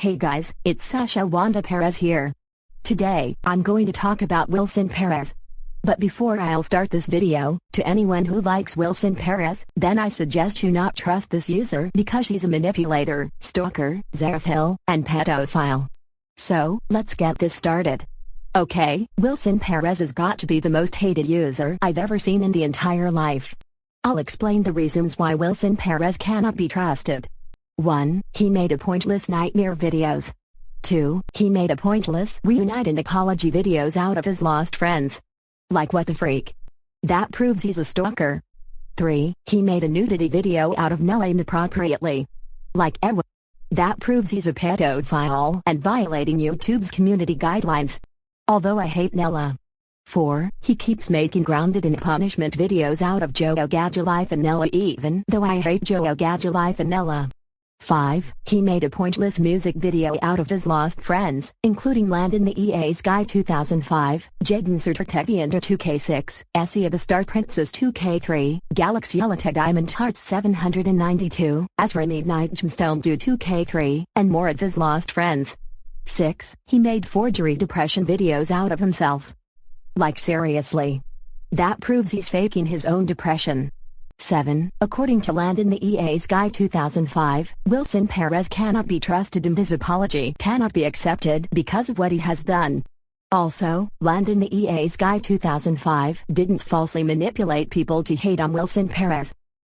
Hey guys, it's Sasha Wanda Perez here. Today, I'm going to talk about Wilson Perez. But before I'll start this video, to anyone who likes Wilson Perez, then I suggest you not trust this user because she's a manipulator, stalker, xerophile, and pedophile. So, let's get this started. Okay, Wilson Perez has got to be the most hated user I've ever seen in the entire life. I'll explain the reasons why Wilson Perez cannot be trusted. 1. He made a pointless nightmare videos. 2. He made a pointless reunite and apology videos out of his lost friends. Like what the freak? That proves he's a stalker. 3. He made a nudity video out of Nella inappropriately. Like Ewa. That proves he's a pedophile and violating YouTube's community guidelines. Although I hate Nella. 4. He keeps making grounded and punishment videos out of Joe Gadgalife and Nella even though I hate Joe Gadgalife and Nella. 5. He made a pointless music video out of his lost friends, including Landon the EA Sky 2005, Jaden Certetevi Under 2K6, Essia the Star Princess 2K3, Galaxy Alita Diamond Hearts 792, Azure Midnight Gemstone Do 2K3, and more of his lost friends. 6. He made forgery depression videos out of himself. Like seriously. That proves he's faking his own depression. 7. According to Landon the EA's Guy 2005, Wilson Perez cannot be trusted and his apology cannot be accepted because of what he has done. Also, Landon the EA's Guy 2005 didn't falsely manipulate people to hate on Wilson Perez.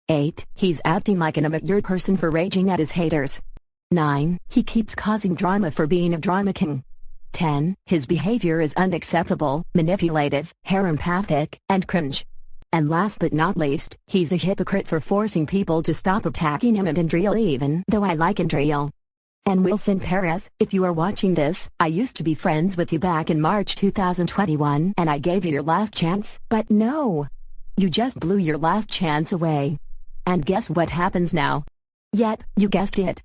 8. He's acting like an immature person for raging at his haters. 9. He keeps causing drama for being a drama king. 10. His behavior is unacceptable, manipulative, harempathic, and cringe. And last but not least, he's a hypocrite for forcing people to stop attacking him and Andriel even though I like Andriel. And Wilson Perez, if you are watching this, I used to be friends with you back in March 2021 and I gave you your last chance, but no. You just blew your last chance away. And guess what happens now? Yep, you guessed it.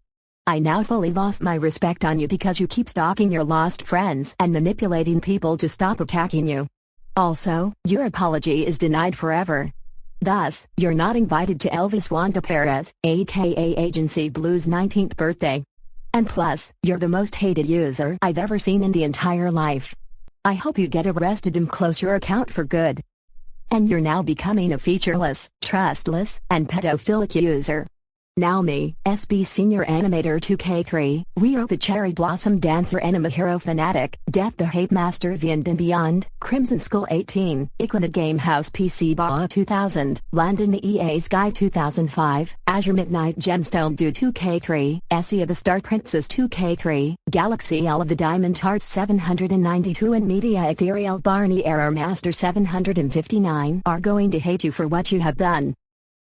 I now fully lost my respect on you because you keep stalking your lost friends and manipulating people to stop attacking you. Also, your apology is denied forever. Thus, you're not invited to Elvis Wanda Perez, aka Agency Blue's 19th birthday. And plus, you're the most hated user I've ever seen in the entire life. I hope you get arrested and close your account for good. And you're now becoming a featureless, trustless, and pedophilic user. Me, SB Senior Animator 2K3, Rio the Cherry Blossom Dancer Anima Hero Fanatic, Death the Hate Master the and Beyond, Crimson Skull 18, Equina Game House PC Ba 2000, Landon the EA's Guy 2005, Azure Midnight Gemstone Do 2K3, Essia the Star Princess 2K3, Galaxy L of the Diamond Hearts 792 and Media Ethereal Barney Error Master 759 are going to hate you for what you have done.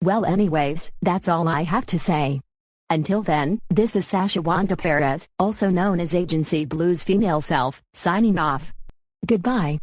Well anyways, that's all I have to say. Until then, this is Sasha Wanda Perez, also known as Agency Blue's female self, signing off. Goodbye.